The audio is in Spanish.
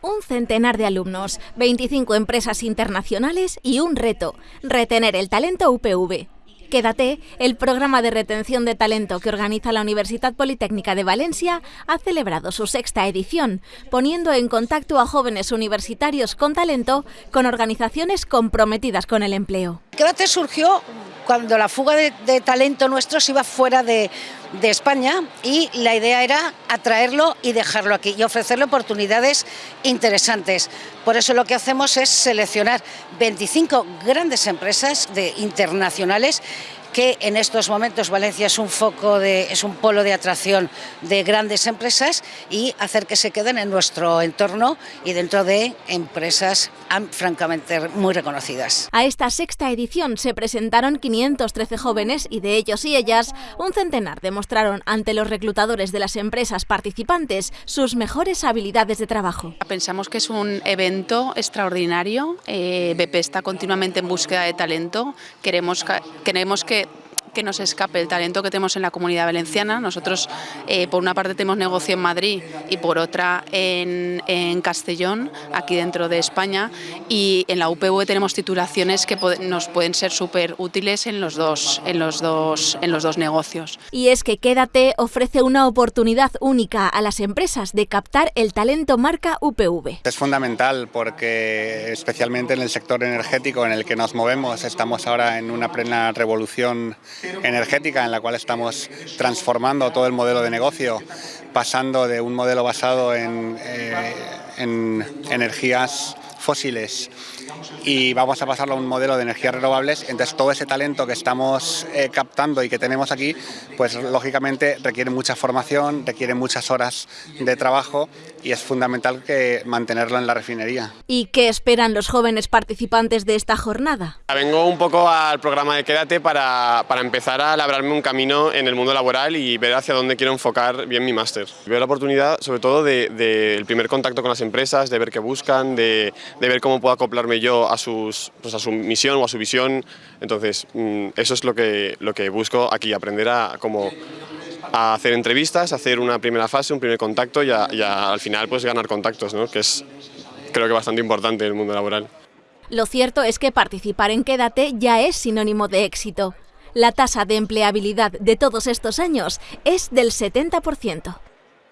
Un centenar de alumnos, 25 empresas internacionales y un reto, retener el talento UPV. Quédate, el programa de retención de talento que organiza la Universidad Politécnica de Valencia ha celebrado su sexta edición, poniendo en contacto a jóvenes universitarios con talento con organizaciones comprometidas con el empleo. Quédate surgió cuando la fuga de, talento nuestro se iba fuera de, de, España y la idea era atraerlo y dejarlo aquí y ofrecerle oportunidades interesantes. Por eso lo que hacemos es seleccionar 25 grandes empresas de, internacionales que en estos momentos Valencia es un foco, de, es un polo de atracción de grandes empresas y hacer que se queden en nuestro entorno y dentro de empresas francamente muy reconocidas. A esta sexta edición se presentaron 513 jóvenes y de ellos y ellas un centenar demostraron ante los reclutadores de las empresas participantes sus mejores habilidades de trabajo. Pensamos que es un evento extraordinario, eh, BP está continuamente en búsqueda de talento, queremos, queremos que que nos escape el talento que tenemos en la comunidad valenciana. Nosotros, eh, por una parte, tenemos negocio en Madrid y por otra en, en Castellón, aquí dentro de España, y en la UPV tenemos titulaciones que nos pueden ser súper útiles en los, dos, en, los dos, en los dos negocios. Y es que Quédate ofrece una oportunidad única a las empresas de captar el talento marca UPV. Es fundamental porque, especialmente en el sector energético en el que nos movemos, estamos ahora en una plena revolución energética en la cual estamos transformando todo el modelo de negocio, pasando de un modelo basado en, eh, en energías fósiles y vamos a pasarlo a un modelo de energías renovables, entonces todo ese talento que estamos eh, captando y que tenemos aquí, pues lógicamente requiere mucha formación, requiere muchas horas de trabajo y es fundamental que mantenerlo en la refinería. ¿Y qué esperan los jóvenes participantes de esta jornada? Vengo un poco al programa de Quédate para, para empezar a labrarme un camino en el mundo laboral y ver hacia dónde quiero enfocar bien mi máster. Veo la oportunidad sobre todo del de, primer contacto con las empresas, de ver qué buscan, de, de ver cómo puedo acoplarme yo a, sus, pues a su misión o a su visión. Entonces, mm, eso es lo que, lo que busco aquí, aprender a cómo a hacer entrevistas, hacer una primera fase, un primer contacto y, a, a, al final pues ganar contactos, ¿no? que es creo que bastante importante en el mundo laboral. Lo cierto es que participar en Quédate ya es sinónimo de éxito. La tasa de empleabilidad de todos estos años es del 70%.